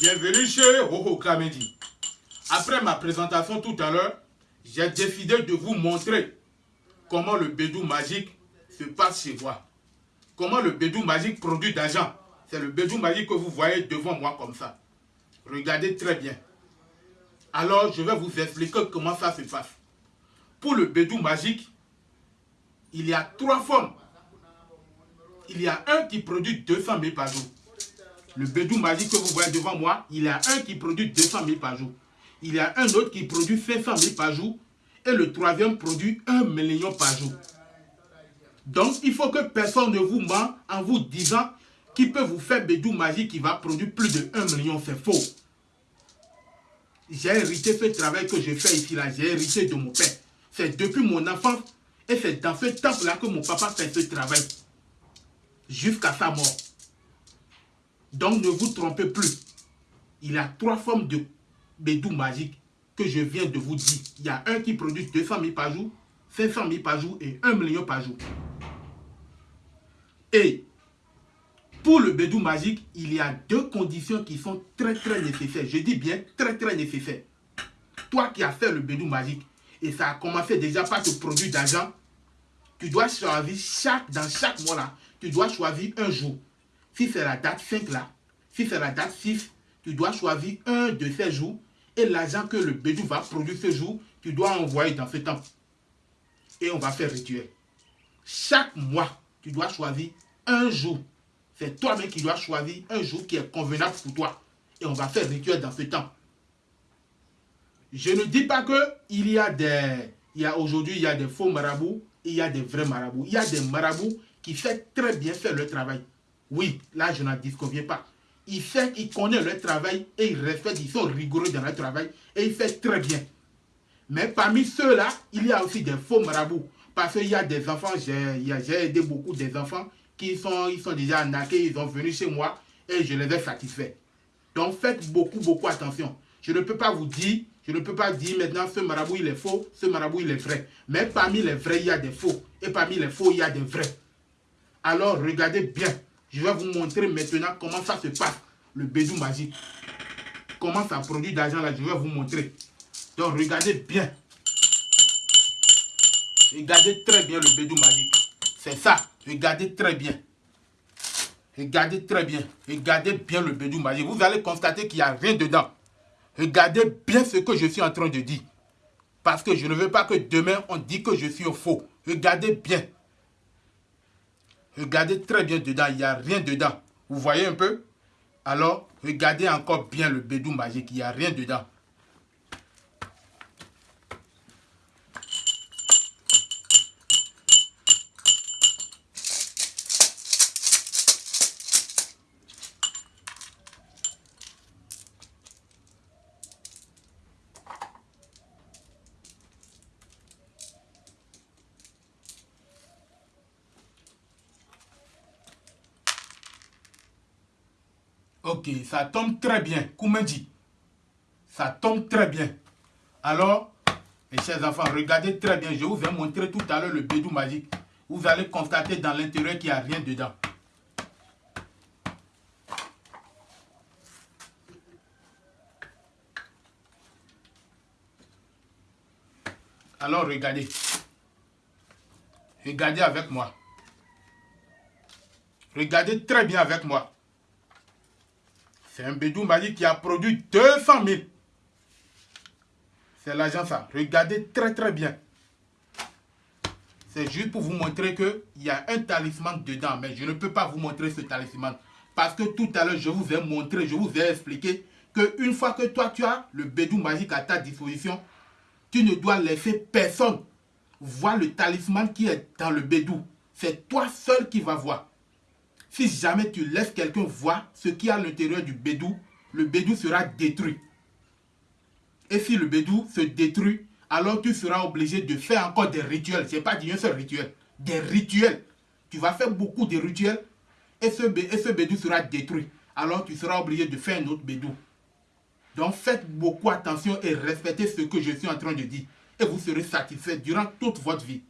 Bienvenue chez Hoho Kamedi. Après ma présentation tout à l'heure, j'ai décidé de vous montrer comment le bédou magique se passe chez moi. Comment le bédou magique produit d'argent. C'est le bédou magique que vous voyez devant moi comme ça. Regardez très bien. Alors, je vais vous expliquer comment ça se passe. Pour le bédou magique, il y a trois formes. Il y a un qui produit 200 000 par jour. Le bédou magique que vous voyez devant moi, il y a un qui produit 200 000 par jour. Il y a un autre qui produit 500 000 par jour. Et le troisième produit 1 million par jour. Donc, il faut que personne ne vous ment en vous disant qu'il peut vous faire bédou magique qui va produire plus de 1 million. C'est faux. J'ai hérité ce travail que je fais ici, là. J'ai hérité de mon père. C'est depuis mon enfance et c'est dans ce temps-là que mon papa fait ce travail. Jusqu'à sa mort. Donc ne vous trompez plus. Il y a trois formes de bédou magique que je viens de vous dire. Il y a un qui produit 200 000 par jour, 500 000 par jour et 1 million par jour. Et pour le bédou magique, il y a deux conditions qui sont très très nécessaires. Je dis bien très très nécessaires. Toi qui as fait le bédou magique et ça a commencé déjà par te produire d'argent, tu dois choisir chaque, dans chaque mois là, tu dois choisir un jour si c'est la date 5 là, si c'est la date 6, tu dois choisir un de ces jours et l'argent que le bédou va produire ce jour, tu dois envoyer dans ce temps. Et on va faire rituel. Chaque mois, tu dois choisir un jour. C'est toi-même qui dois choisir un jour qui est convenable pour toi. Et on va faire rituel dans ce temps. Je ne dis pas que il y a des... Il y a aujourd'hui, il y a des faux marabouts il y a des vrais marabouts. Il y a des marabouts qui font très bien faire le travail. Oui, là, je n'en disconviens pas. Il fait, il connaît leur travail et il respecte, ils sont rigoureux dans leur travail et il fait très bien. Mais parmi ceux-là, il y a aussi des faux marabouts. Parce qu'il y a des enfants, j'ai aidé beaucoup des enfants qui sont, ils sont déjà ils sont venus chez moi et je les ai satisfaits. Donc faites beaucoup, beaucoup attention. Je ne peux pas vous dire, je ne peux pas dire maintenant ce marabout il est faux, ce marabout il est vrai. Mais parmi les vrais, il y a des faux. Et parmi les faux, il y a des vrais. Alors regardez bien. Je vais vous montrer maintenant comment ça se passe, le bédou magique. Comment ça produit d'argent là, je vais vous montrer. Donc regardez bien. Regardez très bien le bédou magique. C'est ça, regardez très bien. Regardez très bien. Regardez bien le bédou magique. Vous allez constater qu'il n'y a rien dedans. Regardez bien ce que je suis en train de dire. Parce que je ne veux pas que demain on dise que je suis au faux. Regardez bien. Regardez très bien dedans, il n'y a rien dedans. Vous voyez un peu? Alors, regardez encore bien le bédou magique, il n'y a rien dedans. Ok, ça tombe très bien. dit Ça tombe très bien. Alors, mes chers enfants, regardez très bien. Je vous ai montré tout à l'heure le bédou magique. Vous allez constater dans l'intérieur qu'il n'y a rien dedans. Alors, regardez. Regardez avec moi. Regardez très bien avec moi. C'est un bédou magique qui a produit 200 000. C'est l'argent ça. Regardez très très bien. C'est juste pour vous montrer qu'il y a un talisman dedans. Mais je ne peux pas vous montrer ce talisman. Parce que tout à l'heure, je vous ai montré, je vous ai expliqué qu'une fois que toi, tu as le bédou magique à ta disposition, tu ne dois laisser personne voir le talisman qui est dans le bédou. C'est toi seul qui vas voir. Si jamais tu laisses quelqu'un voir ce qui est à l'intérieur du bédou, le bédou sera détruit. Et si le bédou se détruit, alors tu seras obligé de faire encore des rituels. Ce n'est pas un seul rituel. Des rituels. Tu vas faire beaucoup de rituels et ce, et ce bédou sera détruit. Alors tu seras obligé de faire un autre bédou. Donc faites beaucoup attention et respectez ce que je suis en train de dire. Et vous serez satisfait durant toute votre vie.